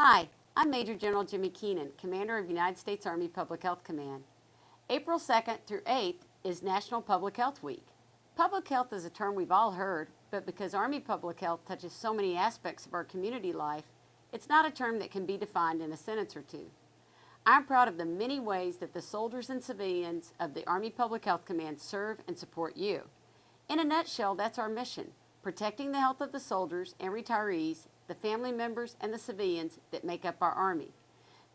Hi, I'm Major General Jimmie Keenan, Commander of United States Army Public Health Command. April 2nd through 8th is National Public Health Week. Public health is a term we've all heard, but because Army public health touches so many aspects of our community life, it's not a term that can be defined in a sentence or two. I'm proud of the many ways that the soldiers and civilians of the Army Public Health Command serve and support you. In a nutshell, that's our mission, protecting the health of the soldiers and retirees, the family members, and the civilians that make up our Army.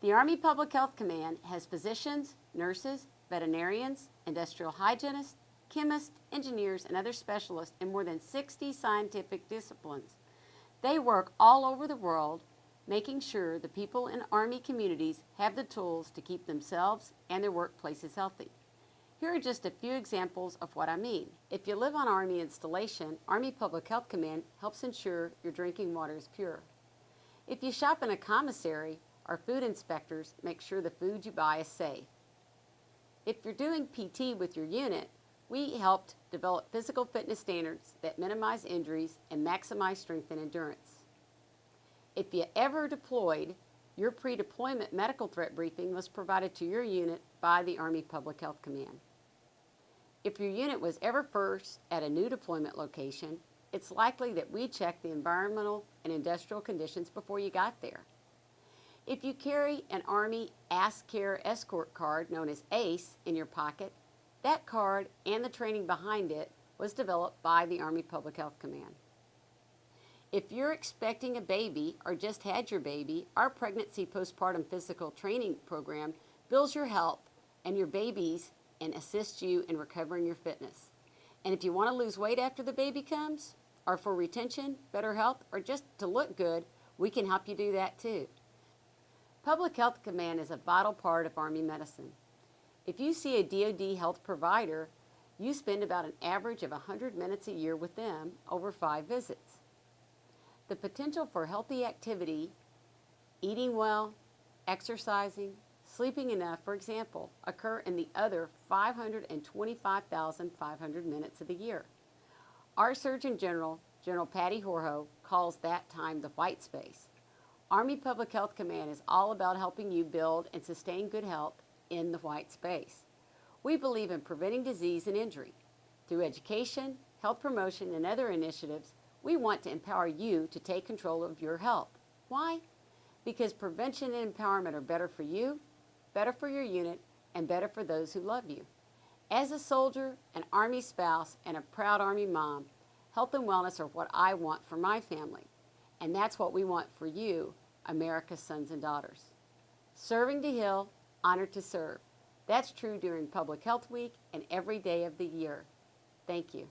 The Army Public Health Command has physicians, nurses, veterinarians, industrial hygienists, chemists, engineers, and other specialists in more than 60 scientific disciplines. They work all over the world making sure the people in Army communities have the tools to keep themselves and their workplaces healthy. Here are just a few examples of what I mean. If you live on Army installation, Army Public Health Command helps ensure your drinking water is pure. If you shop in a commissary, our food inspectors make sure the food you buy is safe. If you're doing PT with your unit, we helped develop physical fitness standards that minimize injuries and maximize strength and endurance. If you ever deployed, your pre-deployment medical threat briefing was provided to your unit by the Army Public Health Command. If your unit was ever first at a new deployment location, it's likely that we checked the environmental and industrial conditions before you got there. If you carry an Army Ask Care Escort card, known as ACE, in your pocket, that card and the training behind it was developed by the Army Public Health Command. If you're expecting a baby or just had your baby, our pregnancy postpartum physical training program builds your health and your babies and assists you in recovering your fitness. And if you want to lose weight after the baby comes, or for retention, better health, or just to look good, we can help you do that too. Public Health Command is a vital part of Army medicine. If you see a DoD health provider, you spend about an average of 100 minutes a year with them over five visits. The potential for healthy activity, eating well, exercising, sleeping enough, for example, occur in the other 525,500 minutes of the year. Our Surgeon General, General Patty Horoho, calls that time the white space. Army Public Health Command is all about helping you build and sustain good health in the white space. We believe in preventing disease and injury. Through education, health promotion, and other initiatives, we want to empower you to take control of your health. Why? Because prevention and empowerment are better for you, better for your unit, and better for those who love you. As a soldier, an Army spouse, and a proud Army mom, health and wellness are what I want for my family. And that's what we want for you, America's sons and daughters. Serving to heal, honored to serve. That's true during Public Health Week and every day of the year. Thank you.